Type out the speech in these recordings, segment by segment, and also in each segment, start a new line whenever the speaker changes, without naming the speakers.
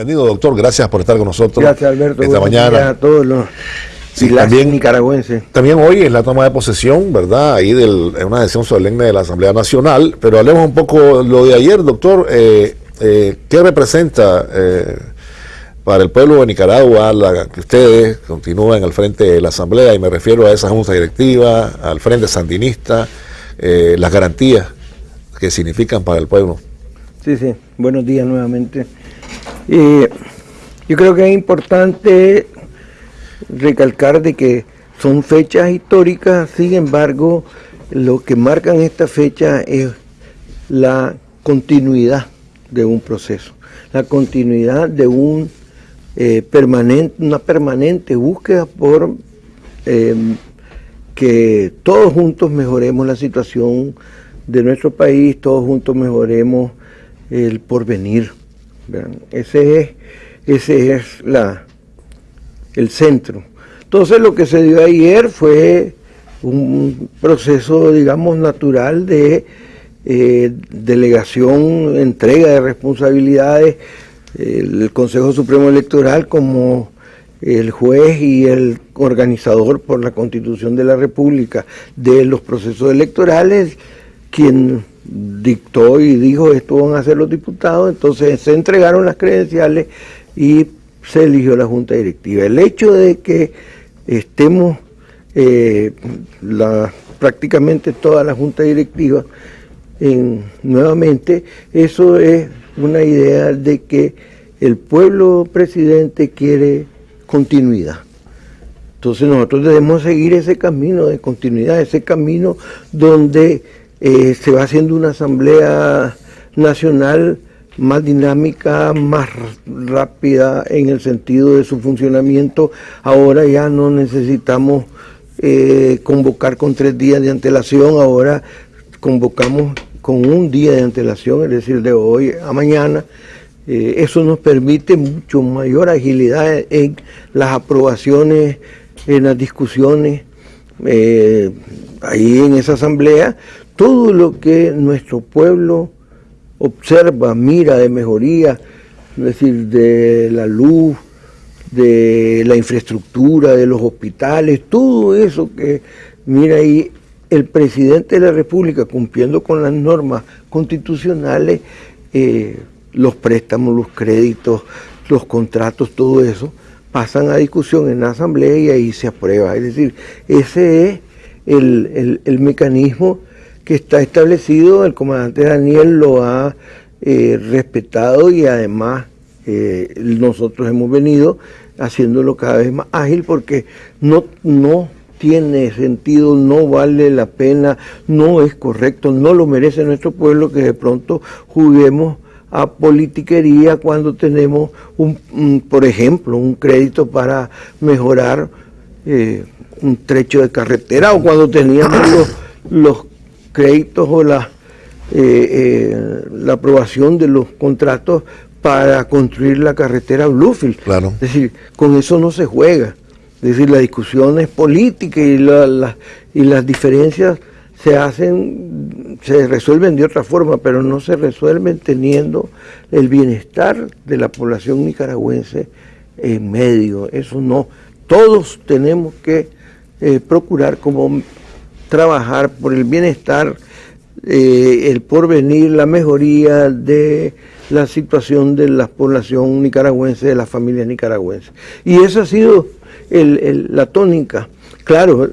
Bienvenido, doctor. Gracias por estar con nosotros.
Gracias, Alberto.
Esta mañana.
a todos los
sí,
también, nicaragüenses.
También hoy es la toma de posesión, ¿verdad? Ahí del, en una decisión solemne de la Asamblea Nacional. Pero hablemos un poco lo de ayer, doctor. Eh, eh, ¿Qué representa eh, para el pueblo de Nicaragua la, que ustedes continúen al frente de la Asamblea? Y me refiero a esa junta directiva, al frente sandinista, las garantías que significan para el pueblo.
Sí, sí. Buenos días nuevamente. Yo creo que es importante recalcar de que son fechas históricas, sin embargo, lo que marcan esta fecha es la continuidad de un proceso, la continuidad de eh, una permanente búsqueda por eh, que todos juntos mejoremos la situación de nuestro país, todos juntos mejoremos el porvenir. Ese es, ese es la, el centro. Entonces lo que se dio ayer fue un proceso, digamos, natural de eh, delegación, entrega de responsabilidades, el Consejo Supremo Electoral como el juez y el organizador por la Constitución de la República de los procesos electorales, quien dictó y dijo esto van a hacer los diputados, entonces se entregaron las credenciales y se eligió la Junta Directiva. El hecho de que estemos eh, prácticamente toda la Junta Directiva en, nuevamente, eso es una idea de que el pueblo presidente quiere continuidad. Entonces nosotros debemos seguir ese camino de continuidad, ese camino donde eh, se va haciendo una asamblea nacional más dinámica, más rápida en el sentido de su funcionamiento. Ahora ya no necesitamos eh, convocar con tres días de antelación, ahora convocamos con un día de antelación, es decir, de hoy a mañana. Eh, eso nos permite mucho mayor agilidad en las aprobaciones, en las discusiones, eh, ahí en esa asamblea, todo lo que nuestro pueblo observa, mira de mejoría, es decir, de la luz, de la infraestructura, de los hospitales, todo eso que mira ahí el presidente de la República cumpliendo con las normas constitucionales, eh, los préstamos, los créditos, los contratos, todo eso, pasan a discusión en la Asamblea y ahí se aprueba. Es decir, ese es el, el mecanismo que está establecido, el comandante Daniel lo ha eh, respetado y además eh, nosotros hemos venido haciéndolo cada vez más ágil porque no, no tiene sentido, no vale la pena, no es correcto, no lo merece nuestro pueblo que de pronto juguemos a politiquería cuando tenemos, un, por ejemplo, un crédito para mejorar eh, un trecho de carretera o cuando teníamos los, los créditos o la, eh, eh, la aprobación de los contratos para construir la carretera Bluefield.
Claro.
Es decir, con eso no se juega. Es decir, la discusión es política y, la, y las diferencias se hacen, se resuelven de otra forma, pero no se resuelven teniendo el bienestar de la población nicaragüense en medio. Eso no. Todos tenemos que eh, procurar como trabajar por el bienestar, eh, el porvenir, la mejoría de la situación de la población nicaragüense, de las familias nicaragüenses. Y esa ha sido la tónica. Claro,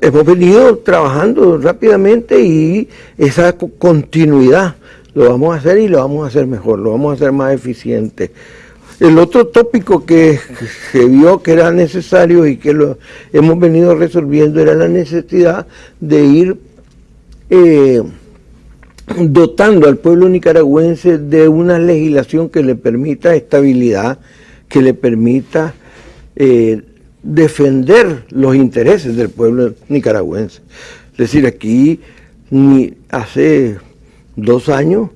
hemos venido trabajando rápidamente y esa continuidad lo vamos a hacer y lo vamos a hacer mejor, lo vamos a hacer más eficiente. El otro tópico que se vio que era necesario y que lo hemos venido resolviendo era la necesidad de ir eh, dotando al pueblo nicaragüense de una legislación que le permita estabilidad, que le permita eh, defender los intereses del pueblo nicaragüense. Es decir, aquí ni hace dos años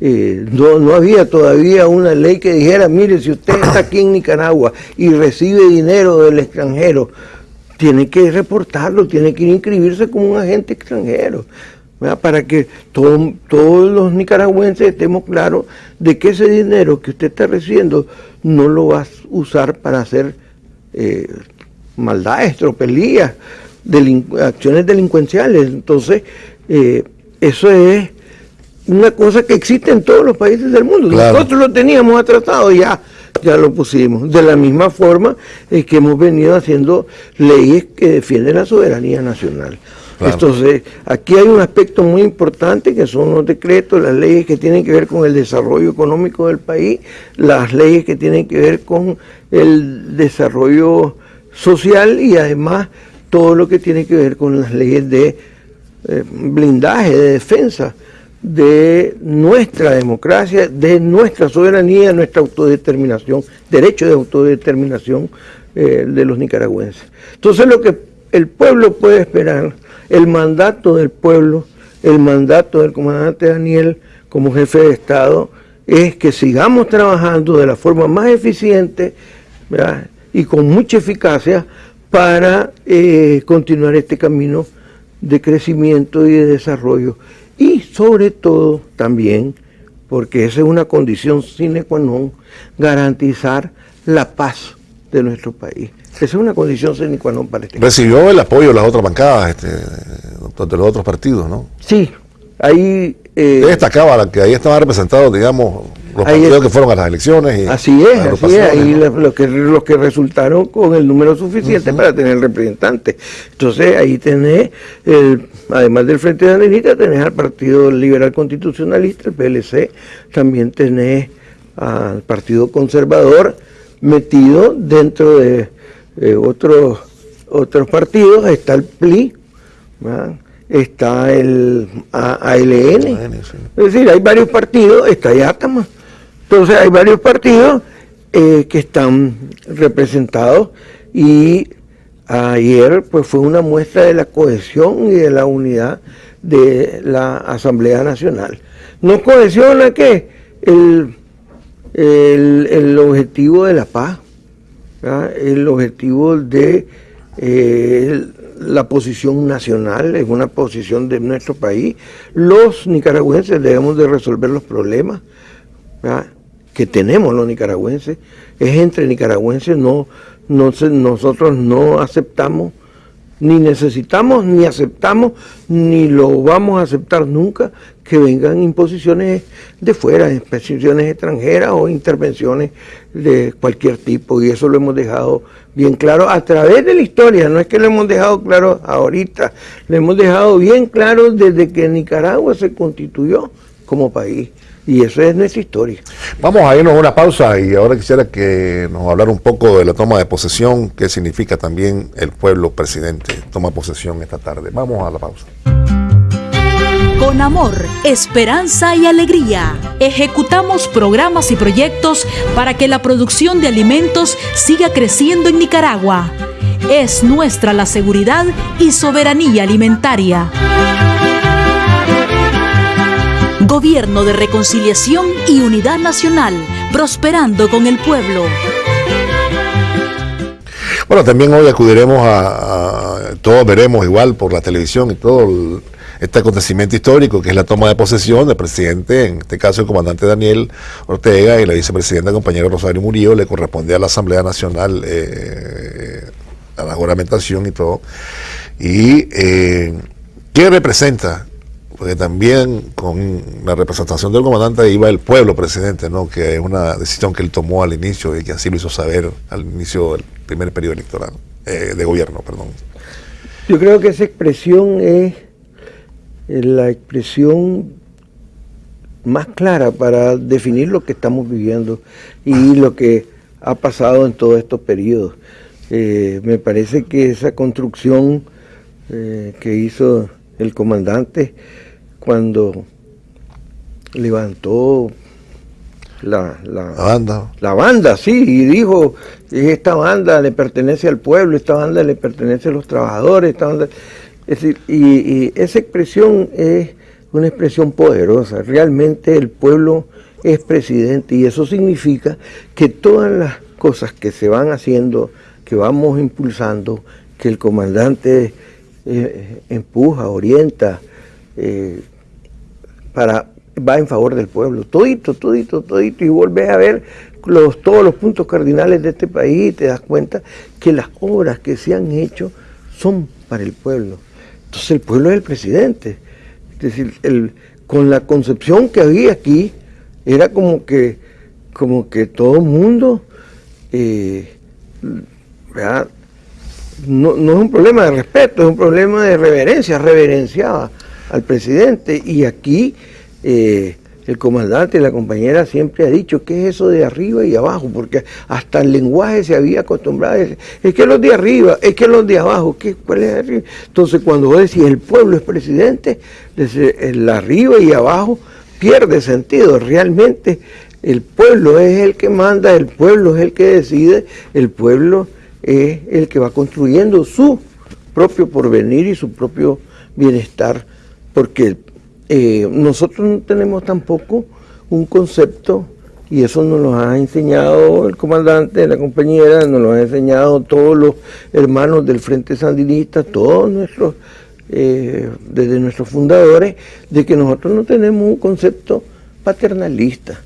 eh, no, no había todavía una ley que dijera, mire, si usted está aquí en Nicaragua y recibe dinero del extranjero, tiene que reportarlo, tiene que inscribirse como un agente extranjero. para que todos los nicaragüenses estemos claros de que ese dinero que usted está recibiendo no lo va a usar para hacer eh, maldades, tropelías, acciones delincuenciales. Entonces, eh, eso es una cosa que existe en todos los países del mundo. Nosotros lo teníamos tratado ya ya lo pusimos. De la misma forma es que hemos venido haciendo leyes que defienden la soberanía nacional. Entonces, aquí hay un aspecto muy importante que son los decretos, las leyes que tienen que ver con el desarrollo económico del país, las leyes que tienen que ver con el desarrollo social y además todo lo que tiene que ver con las leyes de eh, blindaje, de defensa de nuestra democracia, de nuestra soberanía, nuestra autodeterminación, derecho de autodeterminación eh, de los nicaragüenses. Entonces lo que el pueblo puede esperar, el mandato del pueblo, el mandato del comandante Daniel como jefe de Estado, es que sigamos trabajando de la forma más eficiente y con mucha eficacia para eh, continuar este camino de crecimiento y de desarrollo y sobre todo también, porque esa es una condición sine qua non, garantizar la paz de nuestro país. Esa es una condición sine qua non para este
Recibió el apoyo de las otras bancadas, este, de los otros partidos, ¿no?
Sí, ahí...
Eh, destacaba que ahí estaban representados, digamos, los partidos que fueron a las elecciones.
así es, así es, ahí los que, los que resultaron con el número suficiente para tener representantes. Entonces ahí tenés, además del Frente de Andenita, tenés al Partido Liberal Constitucionalista, el PLC, también tenés al Partido Conservador metido dentro de otros, otros partidos, está el PLI, está el ALN, es decir, hay varios partidos, está Yatama, entonces hay varios partidos eh, que están representados y ayer pues fue una muestra de la cohesión y de la unidad de la Asamblea Nacional. ¿No cohesiona qué? El, el, objetivo de la paz, el objetivo de eh, la posición nacional, es una posición de nuestro país. Los nicaragüenses debemos de resolver los problemas que tenemos los nicaragüenses, es entre nicaragüenses, no, no nosotros no aceptamos, ni necesitamos, ni aceptamos, ni lo vamos a aceptar nunca que vengan imposiciones de fuera, imposiciones extranjeras o intervenciones de cualquier tipo, y eso lo hemos dejado bien claro a través de la historia, no es que lo hemos dejado claro ahorita, lo hemos dejado bien claro desde que Nicaragua se constituyó como país. Y eso es nuestra historia.
Vamos a irnos a una pausa y ahora quisiera que nos hablara un poco de la toma de posesión, qué significa también el pueblo presidente toma posesión esta tarde. Vamos a la pausa.
Con amor, esperanza y alegría, ejecutamos programas y proyectos para que la producción de alimentos siga creciendo en Nicaragua. Es nuestra la seguridad y soberanía alimentaria. Gobierno de Reconciliación y Unidad Nacional, prosperando con el pueblo.
Bueno, también hoy acudiremos a, todos veremos igual por la televisión y todo este acontecimiento histórico que es la toma de posesión del presidente, en este caso el comandante Daniel Ortega y la vicepresidenta compañera Rosario Murillo, le corresponde a la Asamblea Nacional eh, a la juramentación y todo. ¿Y eh, qué representa porque también con la representación del comandante iba el pueblo presidente, ¿no? que es una decisión que él tomó al inicio y que así lo hizo saber al inicio del primer periodo electoral, eh, de gobierno, perdón.
Yo creo que esa expresión es la expresión más clara para definir lo que estamos viviendo y lo que ha pasado en todos estos periodos. Eh, me parece que esa construcción eh, que hizo el comandante cuando levantó la,
banda.
La banda, sí, y dijo, esta banda le pertenece al pueblo, esta banda le pertenece a los trabajadores, esta banda... Es decir, y, esa expresión es una expresión poderosa. Realmente el pueblo es presidente y eso significa que todas las cosas que se van haciendo, que vamos impulsando, que el comandante eh, empuja, orienta, eh, para, va en favor del pueblo. Todito, todito, todito. Y volvés a ver los, todos los puntos cardinales de este país y te das cuenta que las obras que se han hecho son para el pueblo. Entonces el pueblo es el presidente. Es decir, el, con la concepción que había aquí, era como que, como que todo mundo, eh, no, no, es un problema de respeto, es un problema de reverencia, reverenciaba al presidente. Y aquí eh, el comandante y la compañera siempre ha dicho que es eso de arriba y abajo, porque hasta el lenguaje se había acostumbrado a decir, es que los de arriba, es que los de abajo, ¿qué, ¿cuál es arriba? Entonces cuando vos decís el pueblo es presidente, el arriba y abajo pierde sentido, realmente el pueblo es el que manda, el pueblo es el que decide, el pueblo es el que va construyendo su propio porvenir y su propio bienestar, porque eh, nosotros no tenemos tampoco un concepto, y eso nos lo ha enseñado el comandante la compañera, nos lo han enseñado todos los hermanos del Frente Sandinista, todos nuestros, eh, desde nuestros fundadores, de que nosotros no tenemos un concepto paternalista.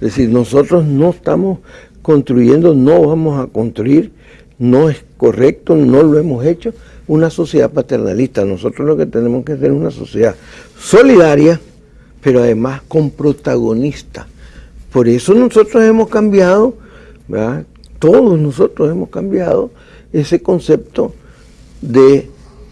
Es decir, nosotros no estamos construyendo, no vamos a construir, no es correcto, no lo hemos hecho, una sociedad paternalista. Nosotros lo que tenemos que hacer es una sociedad solidaria, pero además con protagonista. Por eso nosotros hemos cambiado, todos nosotros hemos cambiado ese concepto de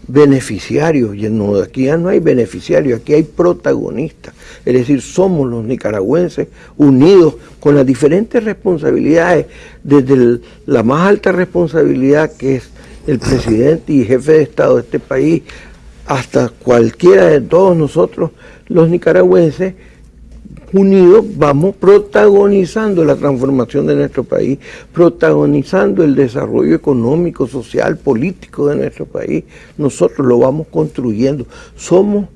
beneficiario. Y no, aquí ya no hay beneficiario, aquí hay protagonistas. Es decir, somos los nicaragüenses unidos con las diferentes responsabilidades, desde la más alta responsabilidad que es el presidente y jefe de Estado de este país, hasta cualquiera de todos nosotros, los nicaragüenses, unidos vamos protagonizando la transformación de nuestro país, protagonizando el desarrollo económico, social, político de nuestro país. Nosotros lo vamos construyendo. Somos,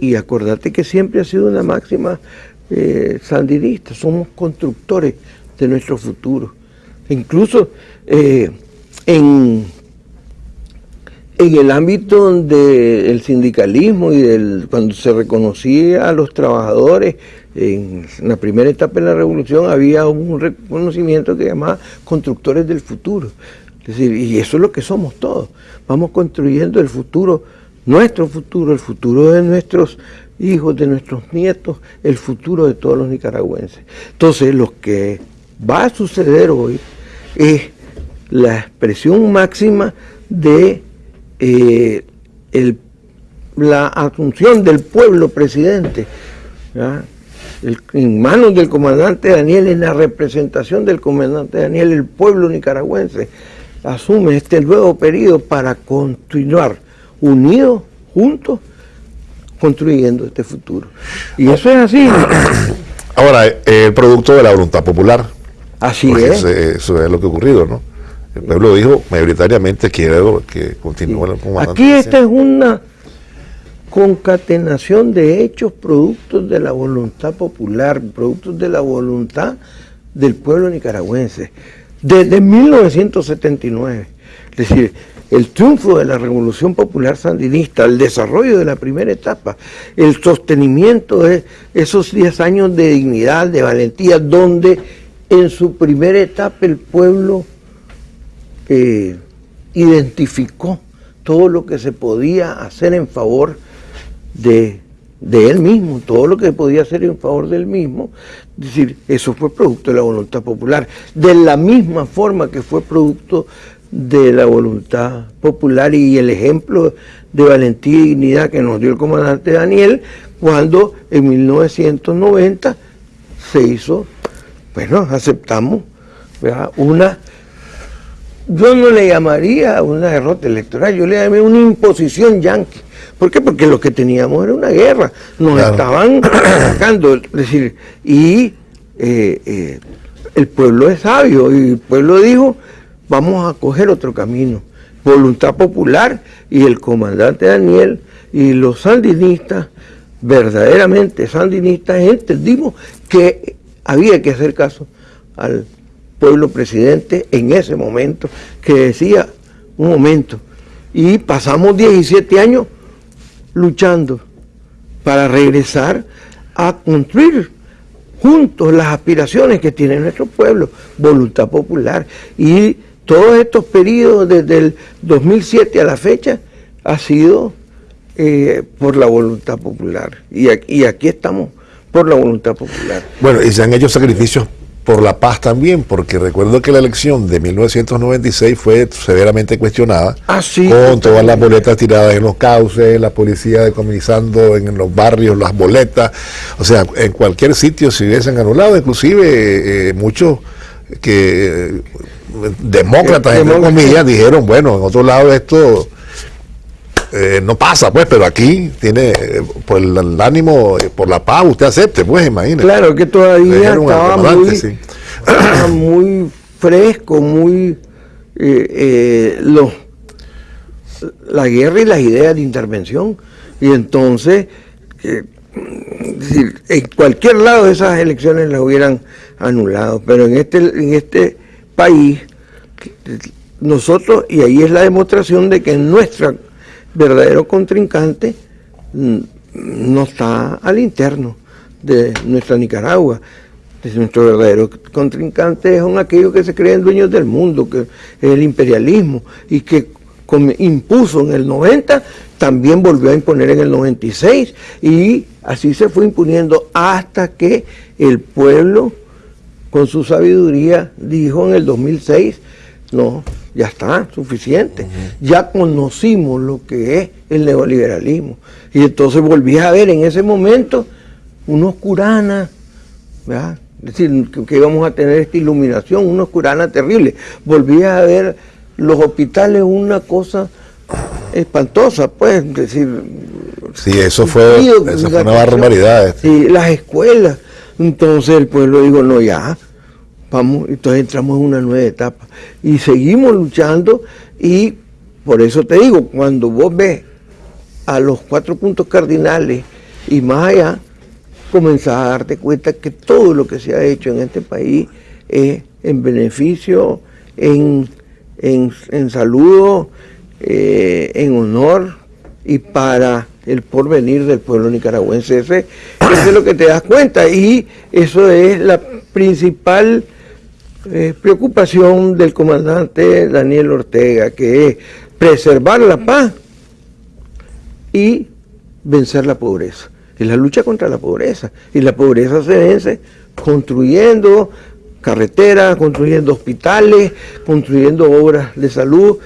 y acordate que siempre ha sido una máxima eh, sandinista, somos constructores de nuestro futuro. Incluso eh, en en el ámbito del sindicalismo y del cuando se reconocía a los trabajadores, en la primera etapa de la revolución había un reconocimiento que llamaba constructores del futuro. Es decir, y eso es lo que somos todos. Vamos construyendo el futuro, nuestro futuro, el futuro de nuestros hijos, de nuestros nietos, el futuro de todos los nicaragüenses. Entonces, lo que va a suceder hoy es la expresión máxima de eh, la asunción del pueblo presidente en manos del comandante Daniel, en la representación del comandante Daniel, el pueblo nicaragüense asume este nuevo periodo para continuar unidos, juntos, construyendo este futuro. Y eso es así.
Ahora, el producto de la voluntad popular.
Así es.
Eso es lo que ha ocurrido, ¿no? El pueblo dijo mayoritariamente quiero que continúe el
comandante. Aquí esta es una concatenación de hechos productos de la voluntad popular, productos de la voluntad del pueblo nicaragüense. Desde 1979, es decir, el triunfo de la revolución popular sandinista, el desarrollo de la primera etapa, el sostenimiento de esos 10 años de dignidad, de valentía, donde en su primera etapa el pueblo eh, identificó todo lo que se podía hacer en favor de, él mismo, todo lo que podía hacer en favor de él mismo. Es decir, eso fue producto de la voluntad popular, de la misma forma que fue producto de la voluntad popular y el ejemplo de valentía y dignidad que nos dio el comandante Daniel cuando en 1990 se hizo, bueno, aceptamos una yo no le llamaría una derrota electoral, yo le llamaría una imposición yanqui. ¿Por qué? Porque lo que teníamos era una guerra, nos estaban atacando, es decir, y eh, eh, el pueblo es sabio, y el pueblo dijo, vamos a coger otro camino. Voluntad popular y el comandante Daniel y los sandinistas, verdaderamente sandinistas, entendimos que había que hacer caso al pueblo presidente en ese momento, que decía, un momento, y pasamos 17 años luchando, para regresar a construir juntos las aspiraciones que tiene nuestro pueblo, voluntad popular. Y todos estos periodos desde el 2007 a la fecha ha sido eh, por la voluntad popular. Y y aquí estamos por la voluntad popular.
Bueno, y se han hecho sacrificios por la paz también, porque recuerdo que la elección de 1996 fue severamente cuestionada,
ah,
con todas las boletas tiradas en los cauces, la policía decomisando en los barrios las boletas, o sea, en cualquier sitio se hubiesen anulado, inclusive eh, muchos que eh, demócratas, entre comillas, dijeron, bueno, en otro lado esto eh, no pasa, pues, pero aquí tiene, eh, por el, ánimo, eh, por la paz, usted acepte, pues, imagínese.
Claro, que todavía estaba muy, fresco, muy... la guerra y las ideas de intervención. Y entonces, en cualquier lado de esas elecciones las hubieran anulado, pero en este, en este país, nosotros, y ahí es la demostración de que nuestra verdadero contrincante mm, no está al interno de nuestra Nicaragua. Nuestro verdadero contrincante son aquellos que se creen dueños del mundo, que es el imperialismo, y que impuso en el 90, también volvió a imponer en el 96, y así se fue imponiendo hasta que el pueblo, con su sabiduría, dijo en el 2006, no, ya está, suficiente. Ya conocimos lo que es el neoliberalismo. Y entonces volví a ver en ese momento unos curanas, ¿verdad? Es decir, que, íbamos a tener esta iluminación, unos curanas terribles. Volví a ver los hospitales una cosa espantosa, pues, es decir...
Sí, eso fue, eso fue una barbaridad.
Sí, las escuelas. Entonces el pueblo dijo, no, ya, vamos, entonces entramos en una nueva etapa. Y seguimos luchando y por eso te digo, cuando vos ves a los cuatro puntos cardinales y más allá, comenzás a darte cuenta que todo lo que se ha hecho en este país es en beneficio, en, en, saludo, eh, en honor y para el porvenir del pueblo nicaragüense. Ese, eso es lo que te das cuenta y eso es la principal eh, preocupación del comandante Daniel Ortega, que es preservar la paz y vencer la pobreza. Es la lucha contra la pobreza. Y la pobreza se vence construyendo carreteras, construyendo hospitales, construyendo obras de salud,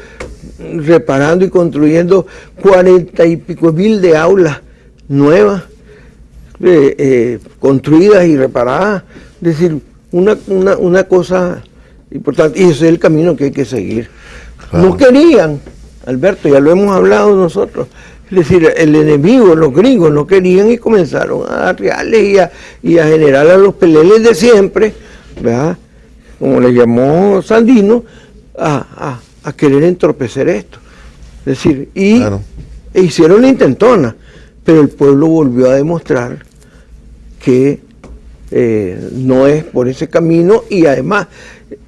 reparando y construyendo cuarenta y pico mil de aulas nuevas, eh, eh, construidas y reparadas. Es decir, una, una, una cosa importante, y ese es el camino que hay que seguir. No querían, Alberto, ya lo hemos hablado nosotros, es decir, el enemigo, los gringos no querían y comenzaron a dar reales y a, y a generar a los peleles de siempre, ¿verdad? como le llamó Sandino, a, a, querer entorpecer esto. Es decir, y e hicieron la intentona, pero el pueblo volvió a demostrar que eh, no es por ese camino y además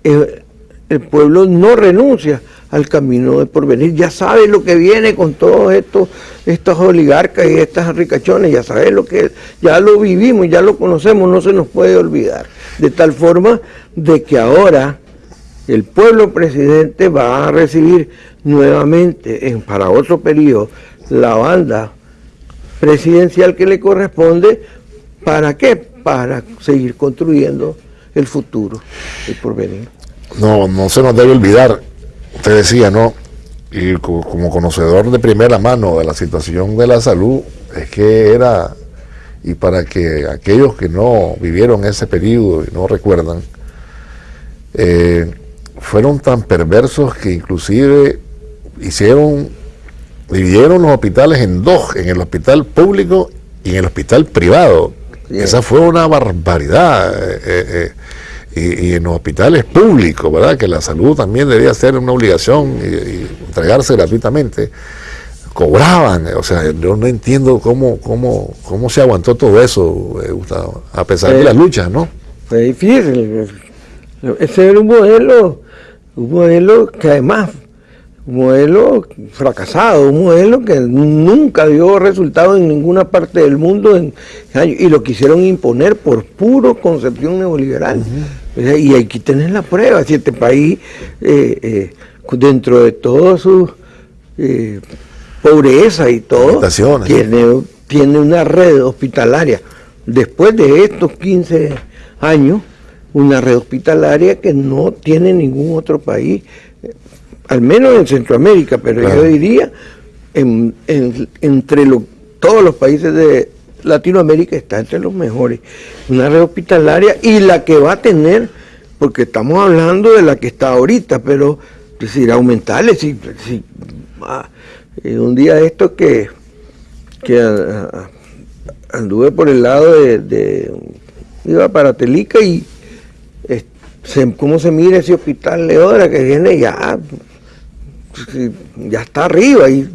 eh, el pueblo no renuncia al camino de porvenir, ya sabe lo que viene con todos estos, estos oligarcas y estas ricachones, ya sabe lo que, ya lo vivimos, ya lo conocemos, no se nos puede olvidar. De tal forma de que ahora el pueblo presidente va a recibir nuevamente en, para otro periodo la banda presidencial que le corresponde, ¿para qué? Para seguir construyendo el futuro, el porvenir.
No, no se nos debe olvidar, usted decía, ¿no? Y como conocedor de primera mano de la situación de la salud, es que era, y para que aquellos que no vivieron ese periodo y no recuerdan, eh, fueron tan perversos que inclusive hicieron, dividieron los hospitales en dos, en el hospital público y en el hospital privado. Esa fue una barbaridad. Eh, eh, eh, y, en los hospitales públicos, ¿verdad? Que la salud también debía ser una obligación y, entregarse gratuitamente. Cobraban, o sea, yo no entiendo cómo, cómo, cómo se aguantó todo eso, Gustavo, a pesar de las luchas, ¿no?
Fue difícil. Ese era un modelo, un modelo que además modelo fracasado, un modelo que nunca dio resultado en ninguna parte del mundo en y lo quisieron imponer por puro concepción neoliberal. Y aquí tenés la prueba, si este país, eh, eh, dentro de toda su eh, pobreza y todo, tiene, tiene una red hospitalaria. Después de estos 15 años, una red hospitalaria que no tiene ningún otro país al menos en Centroamérica, pero yo diría entre todos los países de Latinoamérica está entre los mejores. Una red hospitalaria y la que va a tener, porque estamos hablando de la que está ahorita, pero decir, aumentarle, si, ah, eh, un día esto que, que anduve por el lado de, iba para Telica y cómo se mira ese hospital de que viene ya ya está arriba y,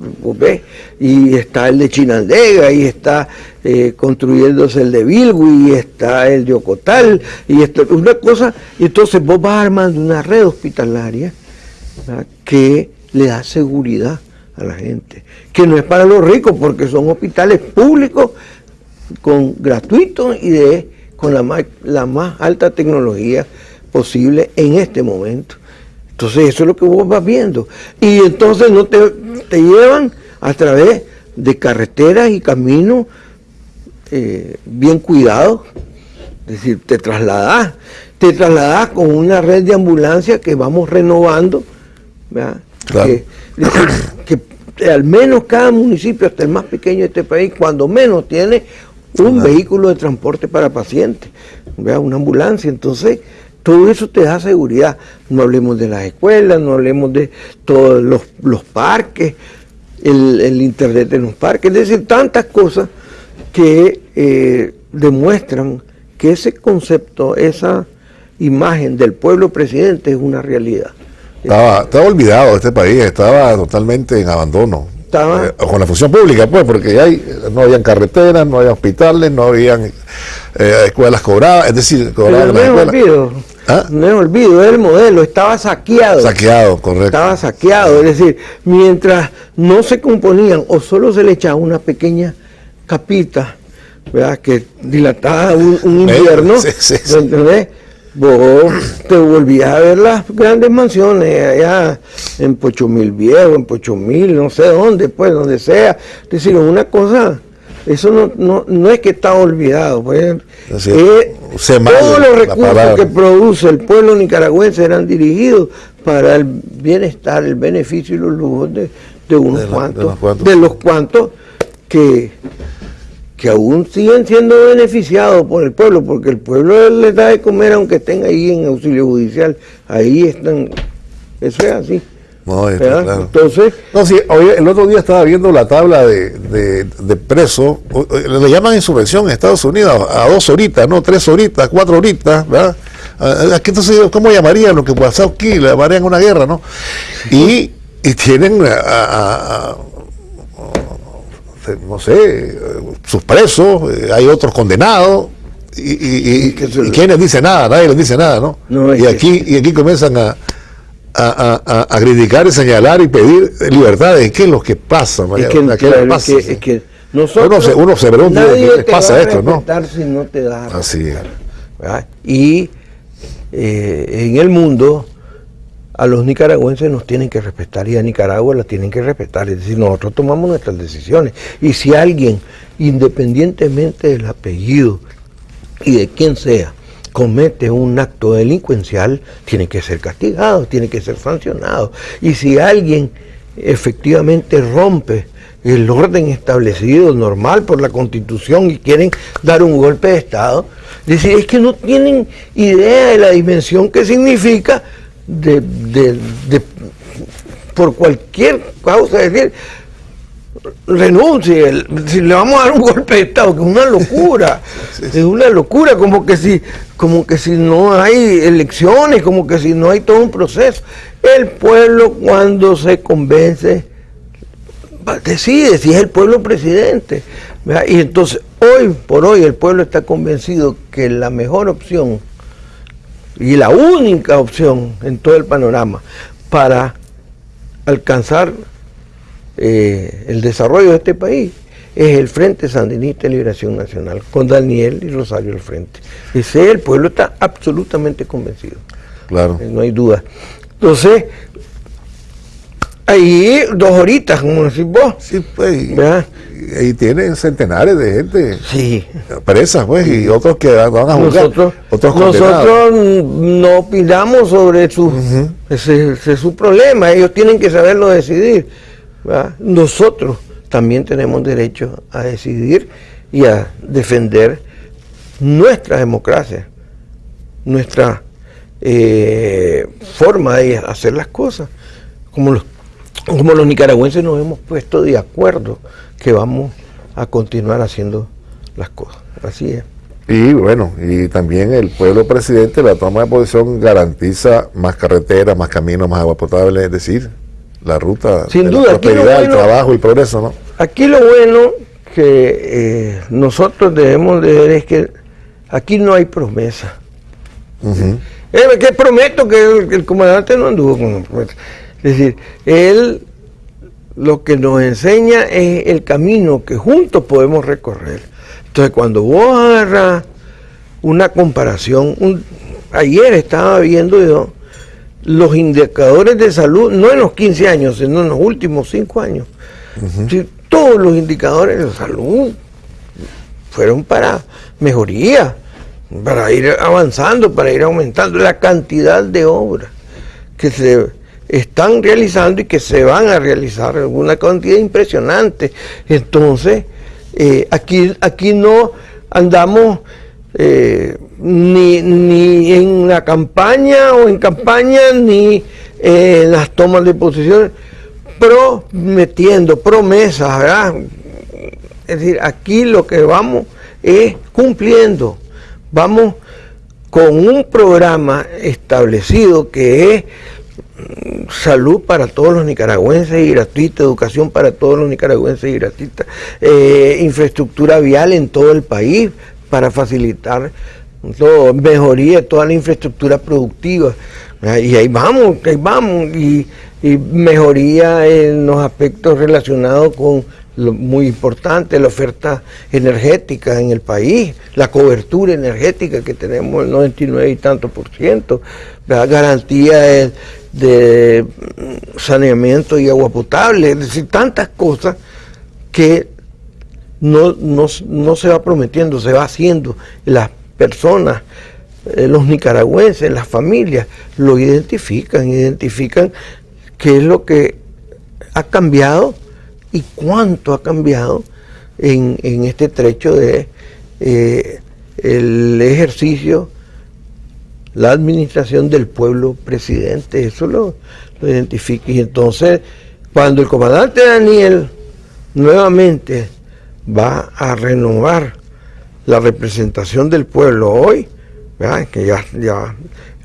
y está el de Chinandega y está eh, construyéndose el de Bilgu y está el de Ocotal y esto una cosa y entonces vos vas armando una red hospitalaria que le da seguridad a la gente que no es para los ricos porque son hospitales públicos con gratuitos y con la más alta tecnología posible en este momento entonces eso es lo que vos vas viendo. Y entonces no te, llevan a través de carreteras y caminos eh, bien cuidados. Es decir, te trasladás, te trasladás con una red de ambulancia que vamos renovando. Que, que, al menos cada municipio, hasta el más pequeño de este país, cuando menos tiene un vehículo de transporte para pacientes, una ambulancia. Entonces, todo eso te da seguridad. No hablemos de las escuelas, no hablemos de todos los, parques, el, internet en los parques, es decir, tantas cosas que eh, demuestran que ese concepto, esa imagen del pueblo presidente es una realidad.
Estaba, estaba olvidado este país, estaba totalmente en abandono. Estaba, eh, con la función pública, pues, porque hay, no habían carreteras, no había hospitales, no habían eh, escuelas cobradas, es decir, cobradas
¿Ah? No me olvido, el modelo, estaba saqueado.
Saqueado, correcto.
Estaba saqueado, es decir, mientras no se componían o solo se le echaba una pequeña capita, ¿verdad? Que dilataba un, invierno, ¿entendés? Vos te volvías a ver las grandes mansiones allá en Pochomil Viejo, en Pochomil, no sé dónde, pues, donde sea. Es decir, una cosa eso no, no, no es que está olvidado. Pues, todos los recursos que produce el pueblo nicaragüense eran dirigidos para el bienestar, el beneficio y los lujos de, unos cuantos, de, los cuantos que, que aún siguen siendo beneficiados por el pueblo, porque el pueblo les da de comer aunque estén ahí en auxilio judicial, ahí están, eso es así. No, Entonces.
No, sí, el otro día estaba viendo la tabla de, de, presos. Le llaman insurrección en Estados Unidos a dos horitas, ¿no? Tres horitas, cuatro horitas, ¿verdad? Aquí entonces, ¿cómo llamarían lo que pasó aquí? Le llamarían una guerra, ¿no? Y, y tienen a, no sé, sus presos, eh, hay otros condenados. Y, y, y, ¿quién dice nada? Nadie les dice nada, ¿no? no y, aquí, y aquí comienzan a, a, a, criticar y señalar y pedir libertades. ¿Qué es lo que pasa, María? Es que, pasa? Es que, nosotros, uno, se, uno se pregunta qué pasa esto, ¿no?
Si no te da
Así es.
Y eh, en el mundo a los nicaragüenses nos tienen que respetar y a Nicaragua las tienen que respetar. Es decir, nosotros tomamos nuestras decisiones. Y si alguien, independientemente del apellido y de quién sea, comete un acto delincuencial, tiene que ser castigado, tiene que ser sancionado. Y si alguien efectivamente rompe el orden establecido normal por la constitución y quieren dar un golpe de Estado, decir, es que no tienen idea de la dimensión que significa de, por cualquier causa, decir, renuncie, si le vamos a dar un golpe de Estado, que es una locura, es una locura, como que si, como que si no hay elecciones, como que si no hay todo un proceso. El pueblo cuando se convence, decide si es el pueblo presidente. Y entonces, hoy por hoy el pueblo está convencido que la mejor opción y la única opción en todo el panorama para alcanzar eh, el desarrollo de este país es el Frente Sandinista de Liberación Nacional, con Daniel y Rosario al frente. Ese el pueblo está absolutamente convencido.
Claro.
No hay duda. Entonces, ahí dos horitas, como decís vos.
Sí, pues. Y, tienen centenares de gente
sí.
presa, pues, y otros que van a
juzgar. Nosotros, otros nosotros no opinamos sobre su, ese, es su problema. Ellos tienen que saberlo decidir. Nosotros también tenemos derecho a decidir y a defender nuestra democracia, nuestra eh, forma de hacer las cosas, como los, como los nicaragüenses nos hemos puesto de acuerdo que vamos a continuar haciendo las cosas. Así es.
Y bueno, y también el pueblo presidente, la toma de posición garantiza más carreteras, más caminos, más agua potable, es decir, la ruta
Sin duda, la
prosperidad, el trabajo y progreso, ¿no?
Aquí lo bueno que eh, nosotros debemos de ver es que aquí no hay promesa. Eh, que prometo que el, comandante no anduvo con promesa. Es decir, él lo que nos enseña es el camino que juntos podemos recorrer. Entonces, cuando vos agarras una comparación, ayer estaba viendo yo los indicadores de salud, no en los 15 años, sino en los últimos 5 años todos los indicadores de salud fueron para mejoría, para ir avanzando, para ir aumentando la cantidad de obras que se están realizando y que se van a realizar, una cantidad impresionante. Entonces, eh, aquí, aquí no andamos eh, ni, ni, en la campaña o en campaña, ni en las tomas de posiciones prometiendo promesas, ¿verdad? Es decir, aquí lo que vamos es cumpliendo, vamos con un programa establecido que es mm, salud para todos los nicaragüenses y gratuita, educación para todos los nicaragüenses y gratuita, eh, infraestructura vial en todo el país para facilitar todo, mejoría de toda la infraestructura productiva. Y ahí vamos, ahí vamos. Y y mejoría en los aspectos relacionados con lo muy importante, la oferta energética en el país, la cobertura energética que tenemos el 99 y tanto por ciento, la garantía de, saneamiento y agua potable, es decir, tantas cosas que no, no se va prometiendo, se va haciendo. Las personas, eh, los nicaragüenses, las familias, lo identifican, identifican qué es lo que ha cambiado y cuánto ha cambiado en, este trecho de eh, el ejercicio, la administración del pueblo presidente, eso lo, lo identifica. Y entonces, cuando el comandante Daniel nuevamente va a renovar la representación del pueblo hoy, que ya, ya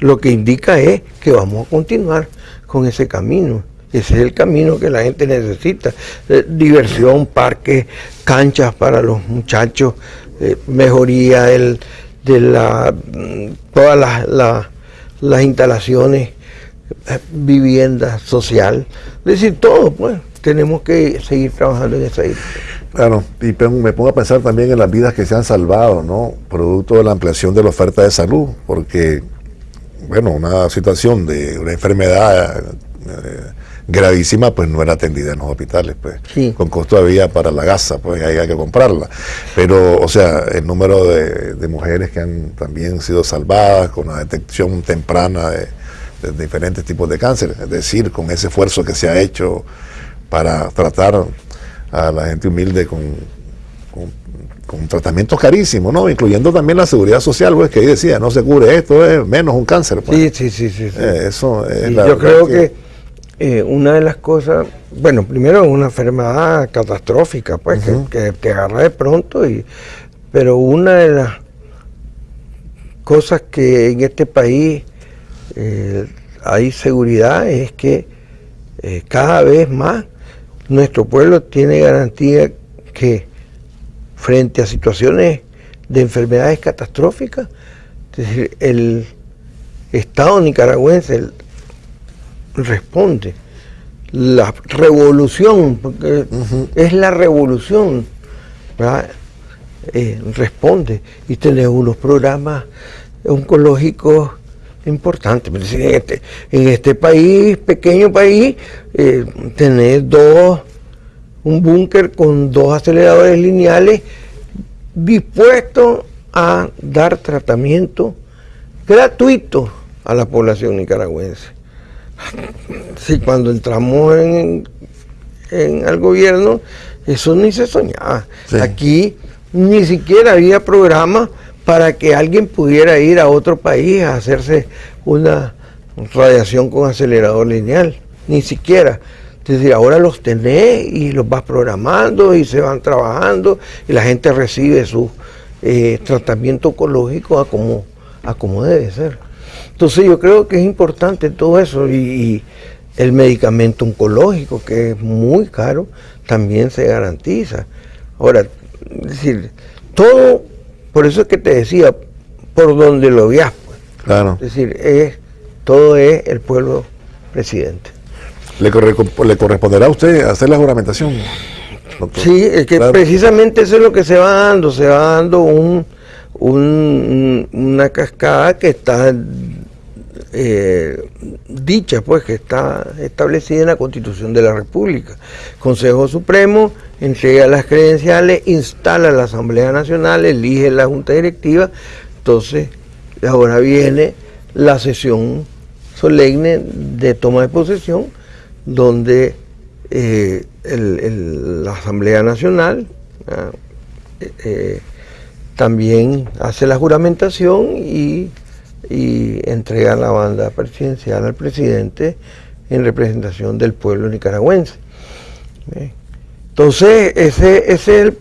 lo que indica es que vamos a continuar con ese camino. Ese es el camino que la gente necesita. Eh, diversión, parques, canchas para los muchachos, eh, mejoría de la, mm, todas las, instalaciones, eh, vivienda social. Es decir, todo, pues, tenemos que seguir trabajando en esa dirección.
Claro, y me pongo a pensar también en las vidas que se han salvado, ¿no? Producto de la ampliación de la oferta de salud, porque, bueno, una situación de una enfermedad eh, gravísima, pues no era atendida en los hospitales, pues con costo de vida para la gasa, pues ahí hay que comprarla. Pero, o sea, el número de, mujeres que han también sido salvadas con la detección temprana de, diferentes tipos de cáncer, es decir, con ese esfuerzo que se ha hecho para tratar a la gente humilde con, con, tratamientos carísimos, ¿no? Incluyendo también la seguridad social, pues que ahí decía, no se cubre esto, es menos un cáncer.
Pues. Sí, sí, sí, sí,
eh, eso es
Yo creo que eh, una de las cosas, bueno, primero es una enfermedad catastrófica, pues, que, te agarra de pronto, y, pero una de las cosas que en este país eh, hay seguridad es que eh, cada vez más nuestro pueblo tiene garantía que frente a situaciones de enfermedades catastróficas, es decir, el Estado nicaragüense, responde. La revolución, porque es la revolución, ¿verdad? Eh, responde. Y tenés unos programas oncológicos importantes. En este, en este país, pequeño país, eh, tenés dos, un búnker con dos aceleradores lineales dispuestos a dar tratamiento gratuito a la población nicaragüense. Sí, cuando entramos en, en al gobierno, eso ni se soñaba. Aquí ni siquiera había programa para que alguien pudiera ir a otro país a hacerse una radiación con acelerador lineal, ni siquiera. Es decir, ahora los tenés y los vas programando y se van trabajando y la gente recibe su eh, tratamiento oncológico a como, a como debe ser. Entonces yo creo que es importante todo eso y el medicamento oncológico, que es muy caro, también se garantiza. Ahora, es decir, todo, por eso es que te decía, por donde lo veas. Pues.
Claro.
Es decir, es, todo es el pueblo presidente.
¿Le, le corresponderá a usted hacer la juramentación?
Sí, es que precisamente eso es lo que se va dando, se va dando un, un una cascada que está eh, dicha, pues, que está establecida en la Constitución de la República. Consejo Supremo entrega las credenciales, instala la Asamblea Nacional, elige la Junta Directiva, entonces ahora viene la sesión solemne de toma de posesión, donde eh, la Asamblea Nacional ah, eh, también hace la juramentación y y entrega la banda presidencial al presidente en representación del pueblo nicaragüense. Entonces, ese, es el,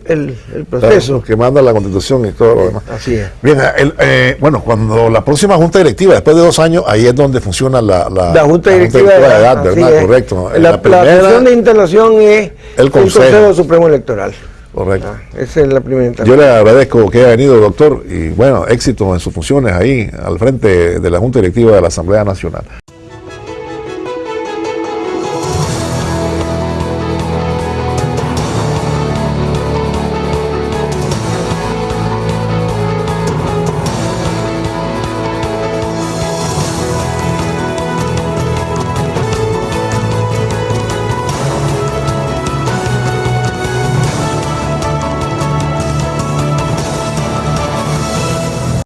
proceso.
que manda la constitución y todo lo demás.
Así es.
Bien, eh, bueno, cuando la próxima junta directiva, después de dos años, ahí es donde funciona la,
la, junta, directiva, de edad, ¿verdad? Correcto. La, la, primera, de instalación es el Consejo Supremo Electoral.
Correcto.
Ah, esa es la primera
Yo le agradezco que haya venido, doctor, y bueno, éxito en sus funciones ahí al frente de la Junta Directiva de la Asamblea Nacional.